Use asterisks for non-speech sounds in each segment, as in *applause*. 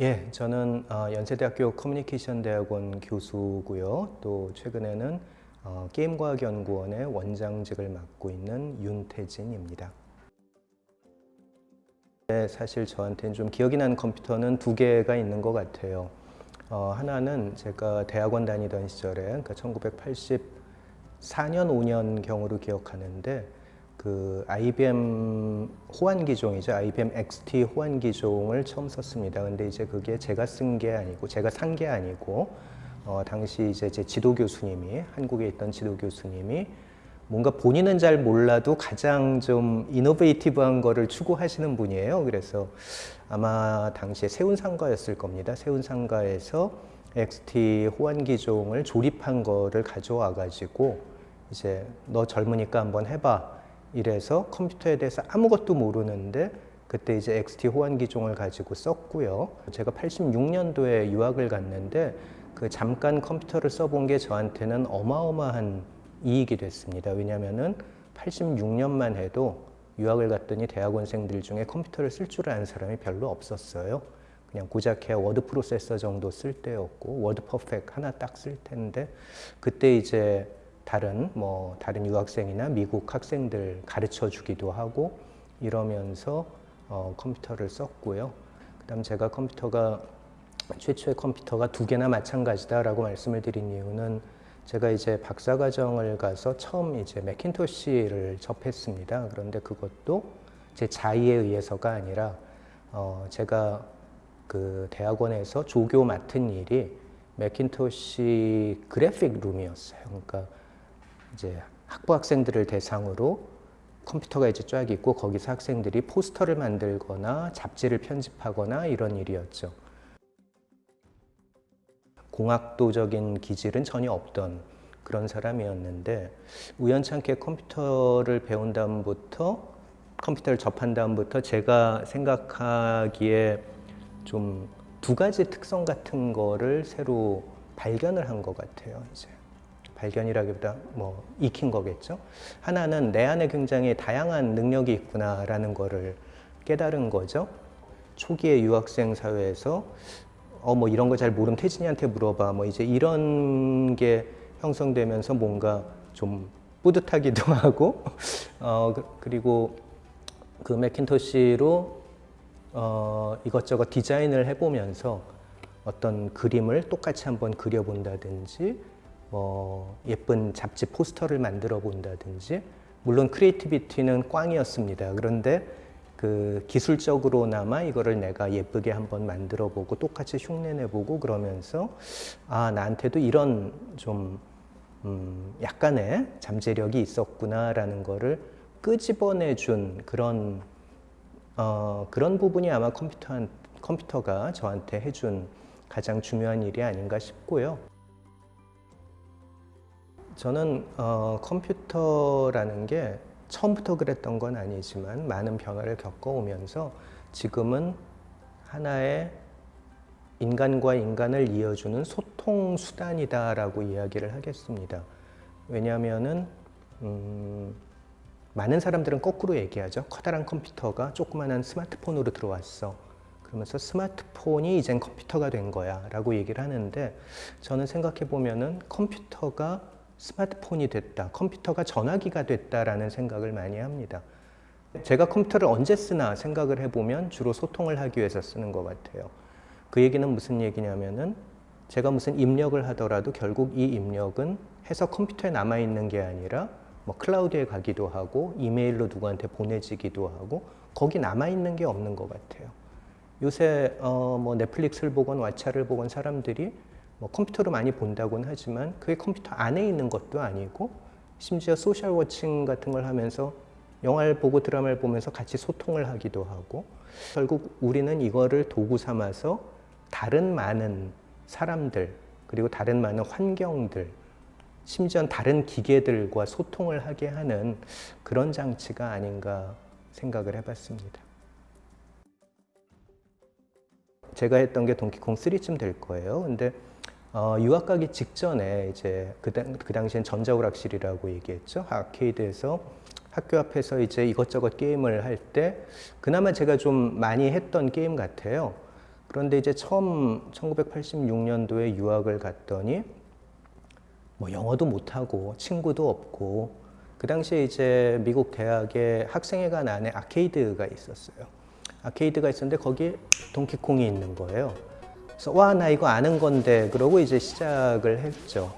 예, 저는 어, 연세대학교 커뮤니케이션 대학원 교수고요. 또 최근에는 어, 게임과학연구원의 원장직을 맡고 있는 윤태진입니다. 네, 사실 저한테는 좀 기억이 나는 컴퓨터는 두 개가 있는 것 같아요. 어, 하나는 제가 대학원 다니던 시절에 그러니까 1984년 5년 경으로 기억하는데 그 IBM 호환 기종이죠. IBM XT 호환 기종을 처음 썼습니다. 근데 이제 그게 제가 쓴 게 아니고 제가 산 게 아니고 어, 당시 이제 제 지도 교수님이 한국에 있던 지도 교수님이 뭔가 본인은 잘 몰라도 가장 좀 이노베이티브한 거를 추구하시는 분이에요. 그래서 아마 당시에 세운상가였을 겁니다. 세운상가에서 XT 호환 기종을 조립한 거를 가져와 가지고 이제 너 젊으니까 한번 해봐. 이래서 컴퓨터에 대해서 아무것도 모르는데 그때 이제 XT 호환 기종을 가지고 썼고요. 제가 86년도에 유학을 갔는데 그 잠깐 컴퓨터를 써본 게 저한테는 어마어마한 이익이 됐습니다. 왜냐하면은 86년만 해도 유학을 갔더니 대학원생들 중에 컴퓨터를 쓸 줄 아는 사람이 별로 없었어요. 그냥 고작해야 워드 프로세서 정도 쓸 때였고 워드 퍼펙트 하나 딱 쓸 텐데 그때 이제 다른 뭐 다른 유학생이나 미국 학생들 가르쳐 주기도 하고 이러면서 어, 컴퓨터를 썼고요. 그다음 제가 컴퓨터가 최초의 컴퓨터가 두 개나 마찬가지다라고 말씀을 드린 이유는 제가 이제 박사과정을 가서 처음 이제 맥킨토시를 접했습니다. 그런데 그것도 제 자의에 의해서가 아니라 어, 제가 그 대학원에서 조교 맡은 일이 맥킨토시 그래픽 룸이었어요. 그러니까 이제 학부 학생들을 대상으로 컴퓨터가 이제 쫙 있고 거기서 학생들이 포스터를 만들거나 잡지를 편집하거나 이런 일이었죠. 공학도적인 기질은 전혀 없던 그런 사람이었는데 우연찮게 컴퓨터를 배운 다음부터 컴퓨터를 접한 다음부터 제가 생각하기에 좀 두 가지 특성 같은 거를 새로 발견을 한 것 같아요. 이제. 발견이라기보다 뭐 익힌 거겠죠. 하나는 내 안에 굉장히 다양한 능력이 있구나라는 거를 깨달은 거죠. 초기의 유학생 사회에서 어 뭐 이런 거 잘 모르면 태진이한테 물어봐 뭐 이제 이런 게 형성되면서 뭔가 좀 뿌듯하기도 *laughs* 하고 어 그, 그리고 그 맥킨토시로 어 이것저것 디자인을 해보면서 어떤 그림을 똑같이 한번 그려본다든지 뭐 예쁜 잡지 포스터를 만들어 본다든지 물론 creativity는 꽝이었습니다. 그런데 그 기술적으로나마 이거를 내가 예쁘게 한번 만들어 보고 똑같이 흉내내 보고 그러면서 아 나한테도 이런 좀 음, 약간의 잠재력이 있었구나라는 거를 끄집어내 준 그런 어, 그런 부분이 아마 컴퓨터 컴퓨터가 저한테 해준 가장 중요한 일이 아닌가 싶고요. 저는 어, 컴퓨터라는 게 처음부터 그랬던 건 아니지만 많은 변화를 겪어오면서 지금은 하나의 인간과 인간을 이어주는 소통 수단이다라고 이야기를 하겠습니다. 왜냐하면은 음, 많은 사람들은 거꾸로 얘기하죠. 커다란 컴퓨터가 조그만한 스마트폰으로 들어왔어. 그러면서 스마트폰이 이젠 컴퓨터가 된 거야 라고 얘기를 하는데 저는 생각해 보면은 컴퓨터가 스마트폰이 됐다, 컴퓨터가 전화기가 됐다라는 생각을 많이 합니다. 제가 컴퓨터를 언제 쓰나 생각을 해보면 주로 소통을 하기 위해서 쓰는 것 같아요. 그 얘기는 무슨 얘기냐면은 제가 무슨 입력을 하더라도 결국 이 입력은 해서 컴퓨터에 남아있는 게 아니라 뭐 클라우드에 가기도 하고 이메일로 누구한테 보내지기도 하고 거기 남아있는 게 없는 것 같아요. 요새 어 뭐 넷플릭스를 보건 왓챠를 보건 사람들이 뭐 컴퓨터로 많이 본다고는 하지만 그게 컴퓨터 안에 있는 것도 아니고 심지어 social watching 같은 걸 하면서 영화를 보고 드라마를 보면서 같이 소통을 하기도 하고 결국 우리는 이거를 도구 삼아서 다른 많은 사람들 그리고 다른 많은 환경들 심지어 다른 기계들과 소통을 하게 하는 그런 장치가 아닌가 생각을 해봤습니다. 제가 했던 게 동키콩 3쯤 될 거예요. 근데 어, 유학 가기 직전에 이제 그, 그 당시엔 전자오락실이라고 얘기했죠. 아케이드에서 학교 앞에서 이제 이것저것 게임을 할 때 그나마 제가 좀 많이 했던 게임 같아요. 그런데 이제 처음 1986년도에 유학을 갔더니 뭐 영어도 못하고 친구도 없고 그 당시에 이제 미국 대학에 학생회관 안에 아케이드가 있었어요. 아케이드가 있었는데 거기에 동키콩이 있는 거예요. 그래서 와 나 이거 아는 건데 그러고 이제 시작을 했죠.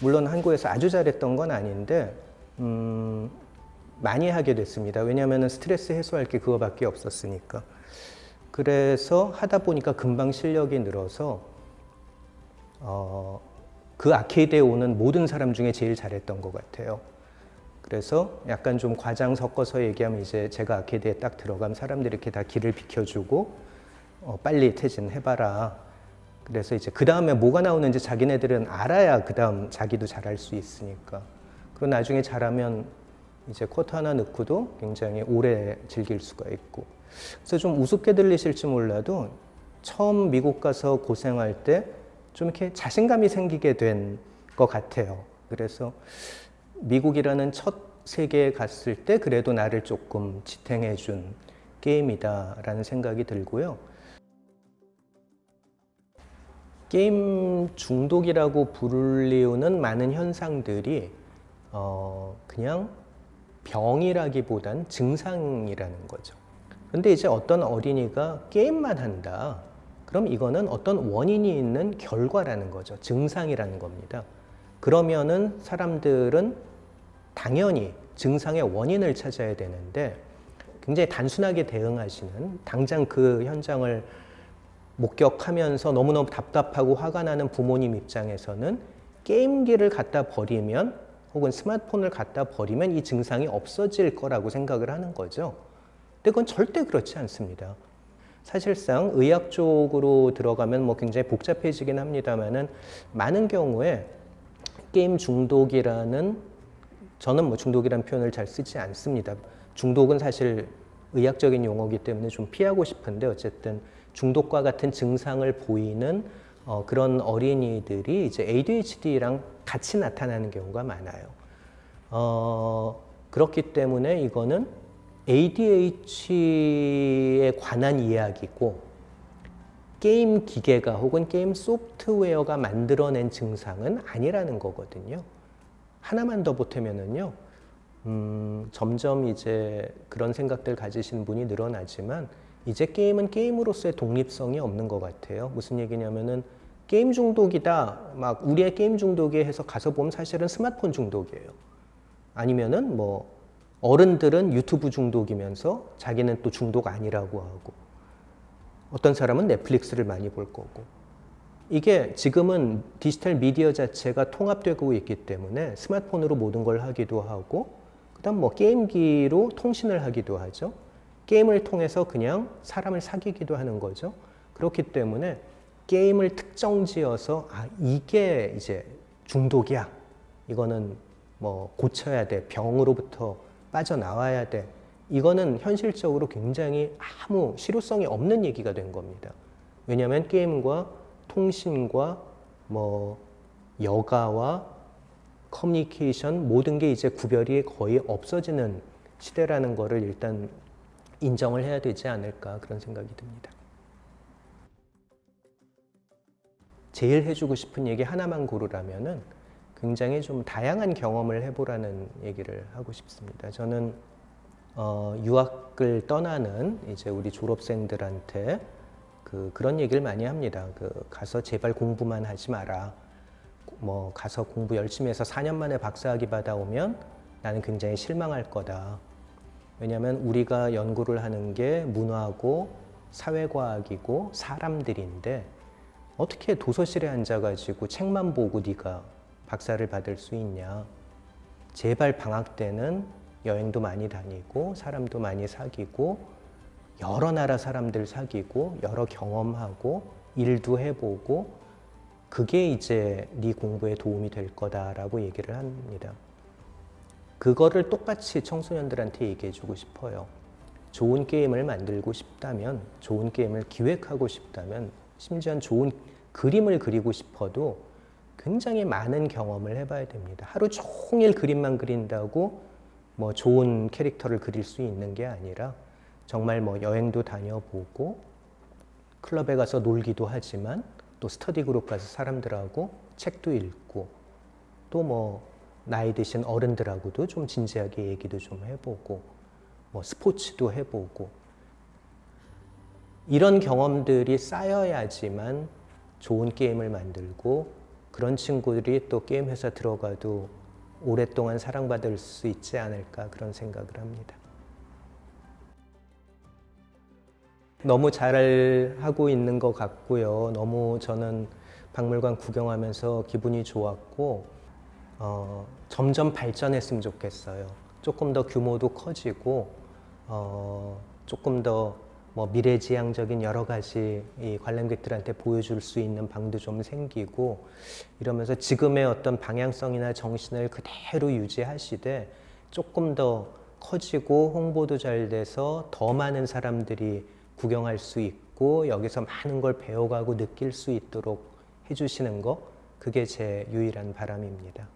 물론 한국에서 아주 잘했던 건 아닌데 음, 많이 하게 됐습니다. 왜냐하면 스트레스 해소할 게 그거밖에 없었으니까. 그래서 하다 보니까 금방 실력이 늘어서 어, 그 아케이드에 오는 모든 사람 중에 제일 잘했던 것 같아요. 그래서 약간 좀 과장 섞어서 얘기하면 이제 제가 아케이드에 딱 들어가면 사람들이 이렇게 다 길을 비켜주고 어, 빨리 퇴진해봐라. 그래서 이제 그 다음에 뭐가 나오는지 자기네들은 알아야 그 다음 자기도 잘할 수 있으니까. 그리고 나중에 잘하면 이제 쿼터 하나 넣고도 굉장히 오래 즐길 수가 있고. 그래서 좀 우습게 들리실지 몰라도 처음 미국 가서 고생할 때 좀 이렇게 자신감이 생기게 된 것 같아요. 그래서 미국이라는 첫 세계에 갔을 때 그래도 나를 조금 지탱해 준 게임이다라는 생각이 들고요. 게임 중독이라고 불리우는 많은 현상들이 어 그냥 병이라기보단 증상이라는 거죠. 근데 이제 어떤 어린이가 게임만 한다. 그럼 이거는 어떤 원인이 있는 결과라는 거죠. 증상이라는 겁니다. 그러면은 사람들은 당연히 증상의 원인을 찾아야 되는데 굉장히 단순하게 대응하시는 당장 그 현장을 목격하면서 너무너무 답답하고 화가 나는 부모님 입장에서는 게임기를 갖다 버리면 혹은 스마트폰을 갖다 버리면 이 증상이 없어질 거라고 생각을 하는 거죠. 근데 그건 절대 그렇지 않습니다. 사실상 의학 쪽으로 들어가면 뭐 굉장히 복잡해지긴 합니다만은 많은 경우에 게임 중독이라는 저는 뭐 중독이라는 표현을 잘 쓰지 않습니다. 중독은 사실 의학적인 용어이기 때문에 좀 피하고 싶은데 어쨌든 중독과 같은 증상을 보이는 어, 그런 어린이들이 이제 ADHD랑 같이 나타나는 경우가 많아요. 어, 그렇기 때문에 이거는 ADHD에 관한 이야기고 게임 기계가 혹은 게임 소프트웨어가 만들어낸 증상은 아니라는 거거든요. 하나만 더 보태면은요, 음, 점점 이제 그런 생각들 가지신 분이 늘어나지만 이제 게임은 게임으로서의 독립성이 없는 것 같아요. 무슨 얘기냐면은 게임 중독이다, 막 우리의 게임 중독이 해서 가서 보면 사실은 스마트폰 중독이에요. 아니면은 뭐 어른들은 유튜브 중독이면서 자기는 또 중독 아니라고 하고 어떤 사람은 넷플릭스를 많이 볼 거고 이게 지금은 디지털 미디어 자체가 통합되고 있기 때문에 스마트폰으로 모든 걸 하기도 하고 그다음 뭐 게임기로 통신을 하기도 하죠. 게임을 통해서 그냥 사람을 사귀기도 하는 거죠. 그렇기 때문에 게임을 특정 지어서 아 이게 이제 중독이야. 이거는 뭐 고쳐야 돼. 병으로부터 빠져나와야 돼. 이거는 현실적으로 굉장히 아무 실효성이 없는 얘기가 된 겁니다. 왜냐하면 게임과 통신과 뭐 여가와 커뮤니케이션 모든 게 이제 구별이 거의 없어지는 시대라는 거를 일단 인정을 해야 되지 않을까 그런 생각이 듭니다. 제일 해주고 싶은 얘기 하나만 고르라면 은 굉장히 좀 다양한 경험을 해보라는 얘기를 하고 싶습니다. 저는 어, 유학을 떠나는 이제 우리 졸업생들한테 그 그런 얘기를 많이 합니다. 그 가서 제발 공부만 하지 마라. 뭐 가서 공부 열심히 해서 4년 만에 박사학위 받아오면 나는 굉장히 실망할 거다. 왜냐하면 우리가 연구를 하는 게 문화고 사회과학이고 사람들인데 어떻게 도서실에 앉아가지고 책만 보고 네가 박사를 받을 수 있냐. 제발 방학 때는 여행도 많이 다니고 사람도 많이 사귀고 여러 나라 사람들 사귀고 여러 경험하고 일도 해보고 그게 이제 네 공부에 도움이 될 거다라고 얘기를 합니다. 그거를 똑같이 청소년들한테 얘기해 주고 싶어요. 좋은 게임을 만들고 싶다면, 좋은 게임을 기획하고 싶다면, 심지어 좋은 그림을 그리고 싶어도 굉장히 많은 경험을 해봐야 됩니다. 하루 종일 그림만 그린다고 뭐 좋은 캐릭터를 그릴 수 있는 게 아니라 정말 뭐 여행도 다녀보고 클럽에 가서 놀기도 하지만 또 스터디 그룹 가서 사람들하고 책도 읽고 또뭐 나이 드신 어른들하고도 좀 진지하게 얘기도 좀 해보고 뭐 스포츠도 해보고 이런 경험들이 쌓여야지만 좋은 게임을 만들고 그런 친구들이 또 게임 회사 들어가도 오랫동안 사랑받을 수 있지 않을까 그런 생각을 합니다. 너무 잘 하고 있는 것 같고요. 너무 저는 박물관 구경하면서 기분이 좋았고 어, 점점 발전했으면 좋겠어요. 조금 더 규모도 커지고 어, 조금 더 뭐 미래지향적인 여러 가지 이 관람객들한테 보여줄 수 있는 방도 좀 생기고 이러면서 지금의 어떤 방향성이나 정신을 그대로 유지하시되 조금 더 커지고 홍보도 잘 돼서 더 많은 사람들이 구경할 수 있고 여기서 많은 걸 배워가고 느낄 수 있도록 해주시는 거 그게 제 유일한 바람입니다.